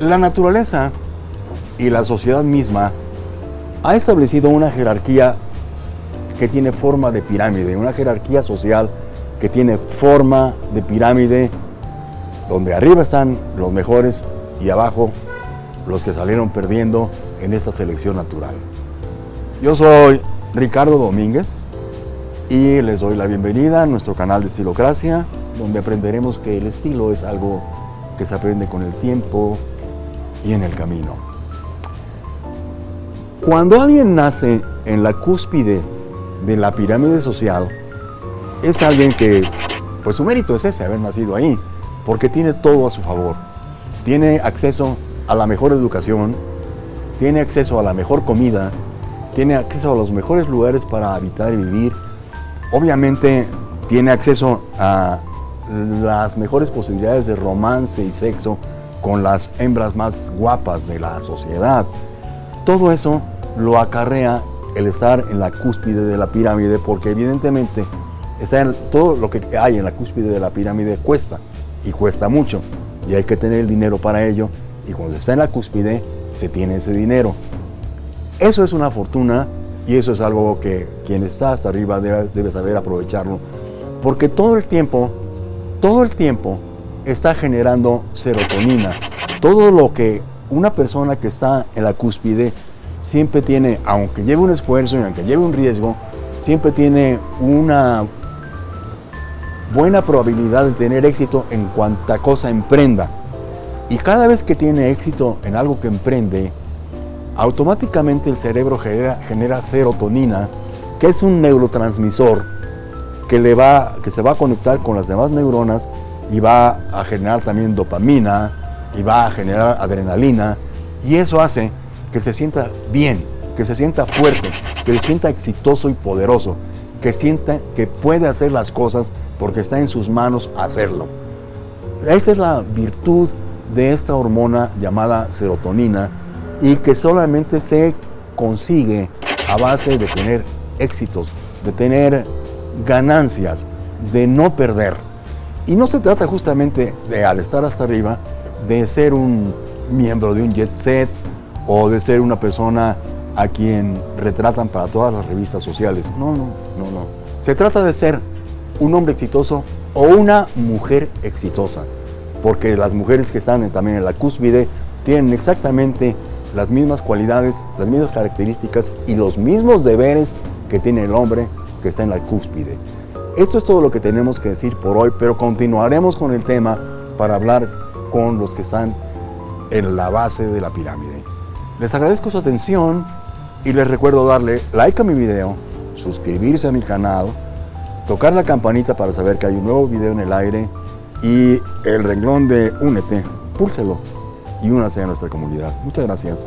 La naturaleza y la sociedad misma ha establecido una jerarquía que tiene forma de pirámide, una jerarquía social que tiene forma de pirámide, donde arriba están los mejores y abajo los que salieron perdiendo en esta selección natural. Yo soy Ricardo Domínguez y les doy la bienvenida a nuestro canal de Estilocracia, donde aprenderemos que el estilo es algo que se aprende con el tiempo y en el camino. Cuando alguien nace en la cúspide de la pirámide social, es alguien que, pues su mérito es ese, haber nacido ahí, porque tiene todo a su favor. Tiene acceso a la mejor educación, tiene acceso a la mejor comida, tiene acceso a los mejores lugares para habitar y vivir. Obviamente tiene acceso a las mejores posibilidades de romance y sexo con las hembras más guapas de la sociedad. Todo eso lo acarrea el estar en la cúspide de la pirámide porque evidentemente está todo lo que hay en la cúspide de la pirámide cuesta y cuesta mucho y hay que tener el dinero para ello y cuando se está en la cúspide se tiene ese dinero. Eso es una fortuna y eso es algo que quien está hasta arriba debe, debe saber aprovecharlo porque todo el tiempo, todo el tiempo está generando serotonina. Todo lo que una persona que está en la cúspide siempre tiene, aunque lleve un esfuerzo y aunque lleve un riesgo, siempre tiene una buena probabilidad de tener éxito en cuanta cosa emprenda. Y cada vez que tiene éxito en algo que emprende, automáticamente el cerebro genera, genera serotonina, que es un neurotransmisor que, le va, que se va a conectar con las demás neuronas y va a generar también dopamina y va a generar adrenalina y eso hace que se sienta bien, que se sienta fuerte, que se sienta exitoso y poderoso, que sienta que puede hacer las cosas porque está en sus manos hacerlo. Esa es la virtud de esta hormona llamada serotonina y que solamente se consigue a base de tener éxitos, de tener ganancias, de no perder. Y no se trata justamente de, al estar hasta arriba, de ser un miembro de un jet set o de ser una persona a quien retratan para todas las revistas sociales. No, no, no, no. Se trata de ser un hombre exitoso o una mujer exitosa, porque las mujeres que están también en la cúspide tienen exactamente las mismas cualidades, las mismas características y los mismos deberes que tiene el hombre que está en la cúspide. Esto es todo lo que tenemos que decir por hoy, pero continuaremos con el tema para hablar con los que están en la base de la pirámide. Les agradezco su atención y les recuerdo darle like a mi video, suscribirse a mi canal, tocar la campanita para saber que hay un nuevo video en el aire y el renglón de Únete, púlselo y únase a nuestra comunidad. Muchas gracias.